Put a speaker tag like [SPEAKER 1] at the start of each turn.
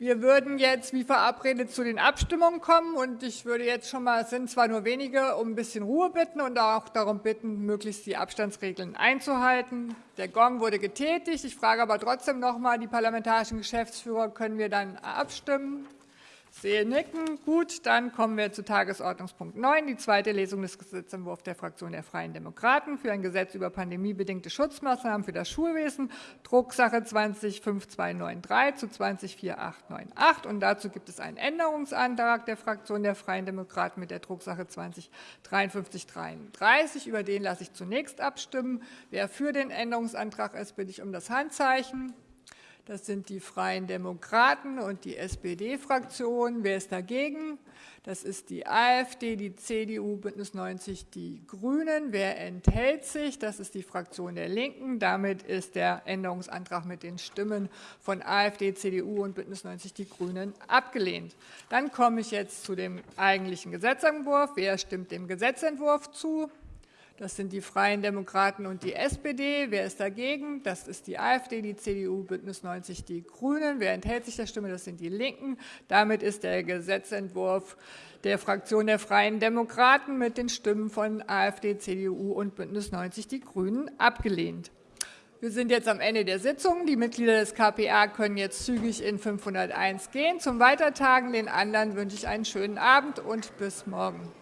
[SPEAKER 1] Wir würden jetzt wie verabredet zu den Abstimmungen kommen und ich würde jetzt schon mal, es sind zwar nur wenige, um ein bisschen Ruhe bitten und auch darum bitten, möglichst die Abstandsregeln einzuhalten. Der Gong wurde getätigt. Ich frage aber trotzdem noch mal die parlamentarischen Geschäftsführer, können wir dann abstimmen? Sehe nicken. Gut, dann kommen wir zu Tagesordnungspunkt 9, die zweite Lesung des Gesetzentwurfs der Fraktion der Freien Demokraten für ein Gesetz über pandemiebedingte Schutzmaßnahmen für das Schulwesen, Drucksache 205293 zu 204898. Und dazu gibt es einen Änderungsantrag der Fraktion der Freien Demokraten mit der Drucksache 205333. Über den lasse ich zunächst abstimmen. Wer für den Änderungsantrag ist, bitte ich um das Handzeichen. Das sind die Freien Demokraten und die SPD-Fraktion. Wer ist dagegen? Das ist die AfD, die CDU, Bündnis 90, die Grünen. Wer enthält sich? Das ist die Fraktion der Linken. Damit ist der Änderungsantrag mit den Stimmen von AfD, CDU und Bündnis 90, die Grünen abgelehnt. Dann komme ich jetzt zu dem eigentlichen Gesetzentwurf. Wer stimmt dem Gesetzentwurf zu? Das sind die Freien Demokraten und die SPD. Wer ist dagegen? Das ist die AfD, die CDU, Bündnis 90, die Grünen. Wer enthält sich der Stimme? Das sind die Linken. Damit ist der Gesetzentwurf der Fraktion der Freien Demokraten mit den Stimmen von AfD, CDU und Bündnis 90, die Grünen abgelehnt. Wir sind jetzt am Ende der Sitzung. Die Mitglieder des KPA können jetzt zügig in 501 gehen zum Weitertagen. Den anderen wünsche ich einen schönen Abend und bis morgen.